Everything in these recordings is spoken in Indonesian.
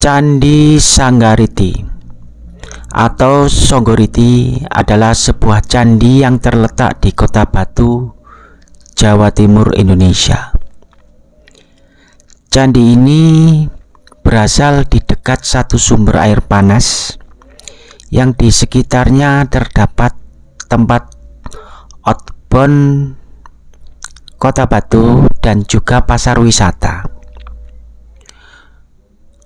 Candi Sanggariti atau Songgoriti adalah sebuah candi yang terletak di Kota Batu, Jawa Timur, Indonesia. Candi ini berasal di dekat satu sumber air panas yang di sekitarnya terdapat tempat outbound Kota Batu dan juga pasar wisata.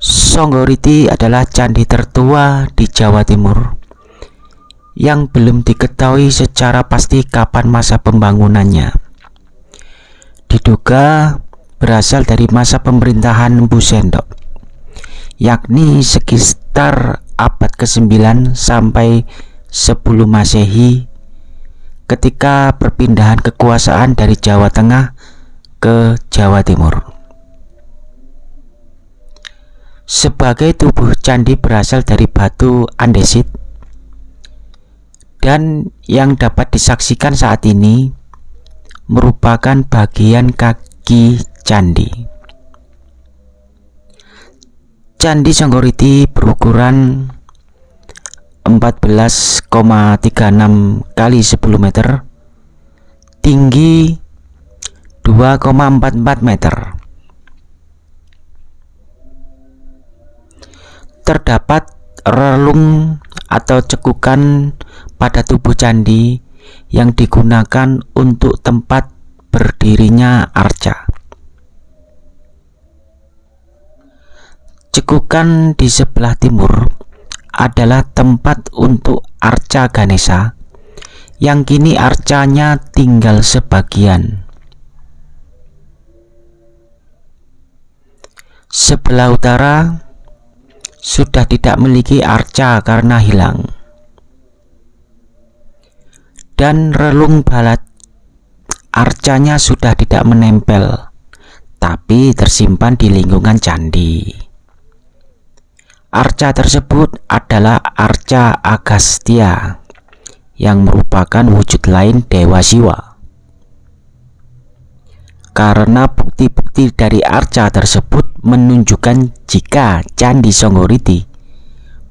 Songgoriti adalah candi tertua di Jawa Timur yang belum diketahui secara pasti kapan masa pembangunannya. Diduga berasal dari masa pemerintahan Empu Sendok, yakni sekitar abad ke-9 sampai 10 Masehi ketika perpindahan kekuasaan dari Jawa Tengah ke Jawa Timur. Sebagai tubuh candi berasal dari batu andesit dan yang dapat disaksikan saat ini merupakan bagian kaki candi. Candi Songgoriti berukuran 14,36 kali 10 meter, tinggi 2,44 meter. Terdapat relung atau cekukan pada tubuh candi yang digunakan untuk tempat berdirinya arca. Cekukan di sebelah timur adalah tempat untuk arca Ganesha yang kini arcanya tinggal sebagian. Sebelah utara sudah tidak memiliki arca karena hilang. Dan relung balat arcanya sudah tidak menempel, tapi tersimpan di lingkungan candi. Arca tersebut adalah Arca Agastya yang merupakan wujud lain Dewa Siwa. Karena bukti-bukti dari arca tersebut menunjukkan jika Candi Songgoriti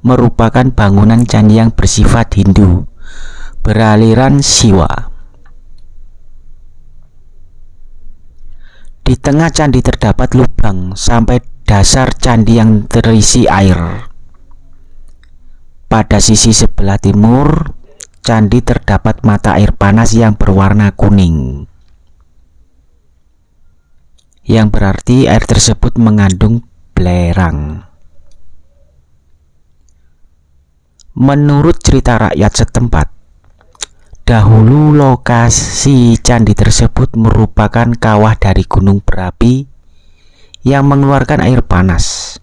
merupakan bangunan candi yang bersifat Hindu beraliran Siwa. Di tengah candi terdapat lubang sampai dasar candi yang terisi air. Pada sisi sebelah timur, candi terdapat mata air panas yang berwarna kuning. Yang berarti air tersebut mengandung belerang. Menurut cerita rakyat setempat, dahulu lokasi candi tersebut merupakan kawah dari gunung berapi yang mengeluarkan air panas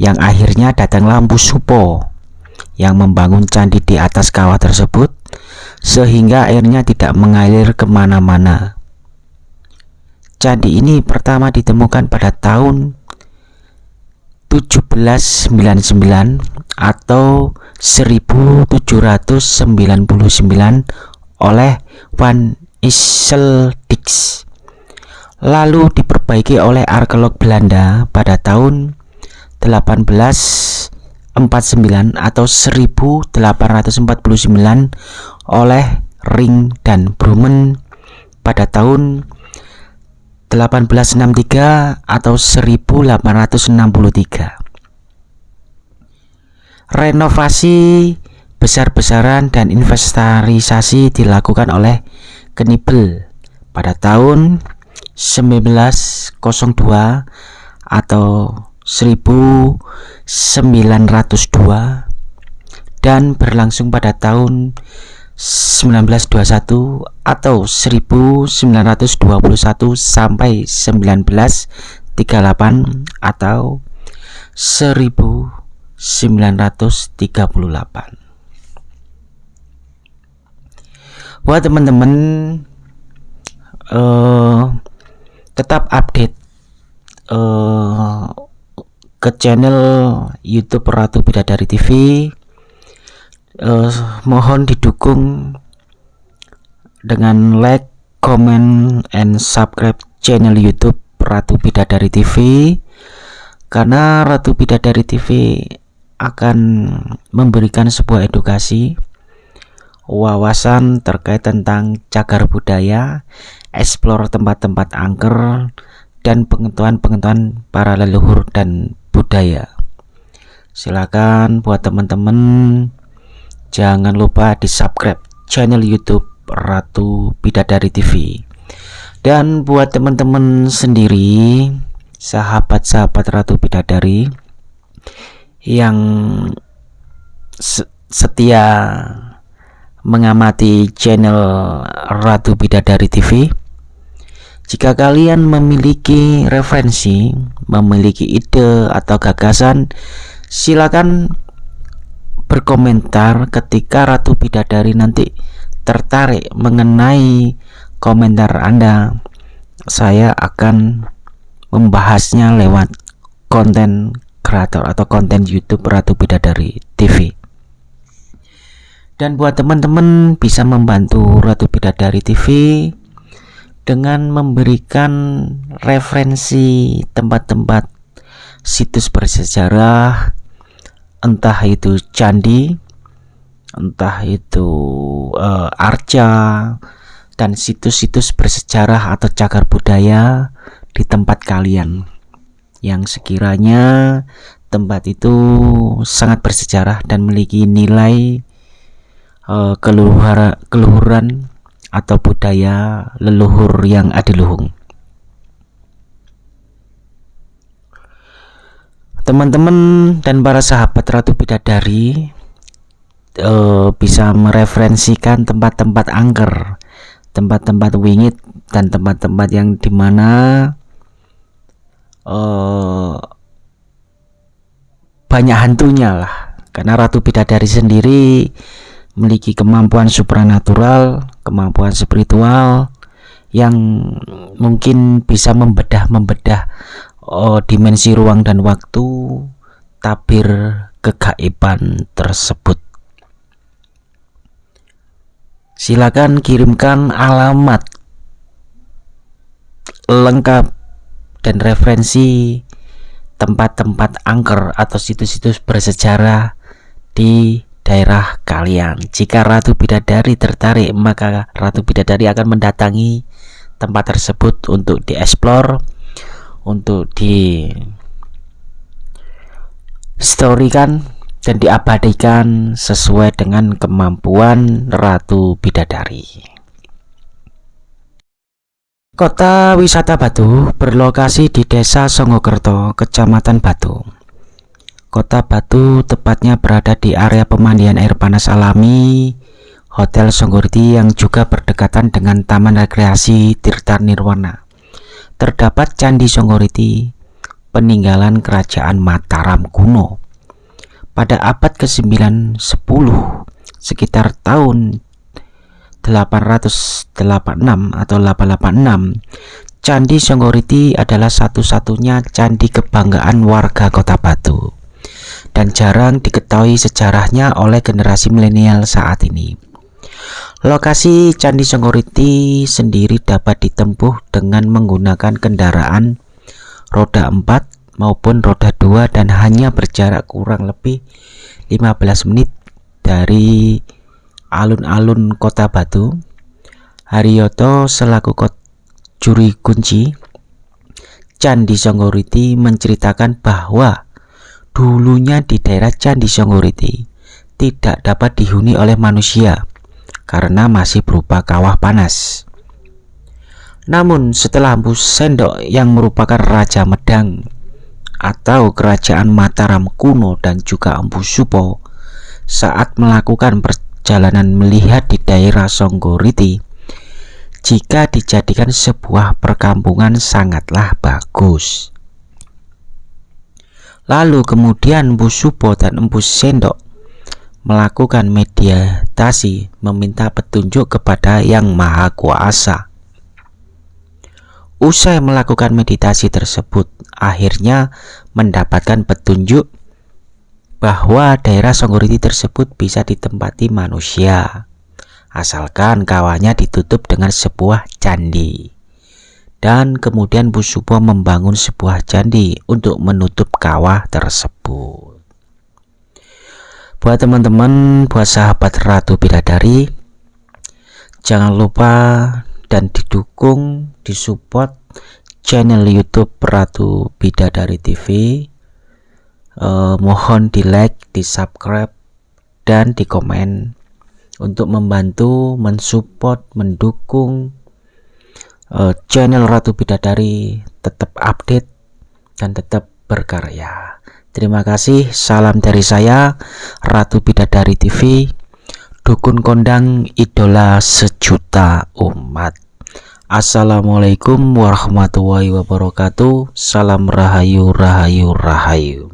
yang akhirnya datang lampu Supo yang membangun candi di atas kawah tersebut sehingga airnya tidak mengalir ke mana-mana candi ini pertama ditemukan pada tahun 1799 atau 1799 oleh Van Isseldix. Lalu diperbaiki oleh arkeolog Belanda pada tahun 1849 atau 1849 oleh Ring dan Brumen pada tahun 1863 atau 1863 renovasi besar-besaran dan inventarisasi dilakukan oleh Knibel pada tahun 1902 atau 1902 dan berlangsung pada tahun 1921 atau 1921 sampai 1938 atau 1938 Wah teman-teman uh, tetap update uh, ke channel YouTube Ratu Bidadari TV. Uh, mohon didukung dengan like, comment, and subscribe channel YouTube Ratu Bidadari TV. karena Ratu Bidadari TV akan memberikan sebuah edukasi wawasan terkait tentang cagar budaya, explore tempat-tempat angker, dan pengetahuan-pengetahuan para leluhur dan budaya. Silakan buat teman-teman jangan lupa di subscribe channel YouTube Ratu Bidadari TV. Dan buat teman-teman sendiri, sahabat-sahabat Ratu Bidadari yang setia mengamati channel Ratu Bidadari TV. Jika kalian memiliki referensi, memiliki ide atau gagasan, silakan berkomentar ketika Ratu Bidadari nanti tertarik mengenai komentar Anda. Saya akan membahasnya lewat konten kreator atau konten YouTube Ratu Bidadari TV dan buat teman-teman bisa membantu Ratu Bidadari TV dengan memberikan referensi tempat-tempat situs bersejarah entah itu candi entah itu uh, arca dan situs-situs bersejarah atau cagar budaya di tempat kalian yang sekiranya tempat itu sangat bersejarah dan memiliki nilai uh, keluhuran atau budaya leluhur yang adiluhung. Teman-teman dan para sahabat Ratu Bidadari uh, bisa mereferensikan tempat-tempat angker, tempat-tempat wingit dan tempat-tempat yang di mana uh, banyak hantunya lah. Karena Ratu Bidadari sendiri memiliki kemampuan supranatural, kemampuan spiritual yang mungkin bisa membedah-membedah oh, dimensi ruang dan waktu tabir kegaiban tersebut. Silakan kirimkan alamat lengkap dan referensi tempat-tempat angker atau situs-situs bersejarah di daerah kalian. Jika Ratu Bidadari tertarik, maka Ratu Bidadari akan mendatangi tempat tersebut untuk dieksplor, untuk di storykan dan diabadikan sesuai dengan kemampuan Ratu Bidadari. Kota wisata Batu berlokasi di Desa Songokerto, Kecamatan Batu. Kota Batu tepatnya berada di area pemandian air panas alami Hotel Songgoriti yang juga berdekatan dengan Taman Rekreasi Tirta Nirwana. Terdapat Candi Songgoriti, peninggalan kerajaan Mataram kuno. Pada abad ke-9 10 sekitar tahun 886 atau 886 Candi Songgoriti adalah satu-satunya candi kebanggaan warga kota Batu dan jarang diketahui sejarahnya oleh generasi milenial saat ini. Lokasi Candi Songgoriti sendiri dapat ditempuh dengan menggunakan kendaraan roda 4 maupun roda 2 dan hanya berjarak kurang lebih 15 menit dari alun-alun kota Batu. Haryoto selaku kot juri kunci Candi Songgoriti menceritakan bahwa Dulunya di daerah Candi Songgoriti tidak dapat dihuni oleh manusia karena masih berupa kawah panas. Namun setelah Empu Sendok yang merupakan Raja Medang atau Kerajaan Mataram kuno dan juga Empu Supo saat melakukan perjalanan melihat di daerah Songgoriti jika dijadikan sebuah perkampungan sangatlah bagus. Lalu kemudian Empu Supo dan Empu Sendok melakukan meditasi meminta petunjuk kepada Yang Maha Kuasa. Usai melakukan meditasi tersebut, akhirnya mendapatkan petunjuk bahwa daerah Songgoriti tersebut bisa ditempati manusia, asalkan kawannya ditutup dengan sebuah candi. dan kemudian Bu Supo membangun sebuah candi untuk menutup kawah tersebut. Buat teman-teman, buat sahabat Ratu Bidadari, jangan lupa dan didukung, disupport channel YouTube Ratu Bidadari TV. Eh, mohon di like, di subscribe, dan di komen untuk membantu, mensupport, mendukung uh, channel Ratu Bidadari tetap update dan tetap berkarya. Terima kasih, salam dari saya Ratu Bidadari TV, dukun kondang idola sejuta umat. Assalamualaikum warahmatullahi wabarakatuh. Salam rahayu rahayu rahayu.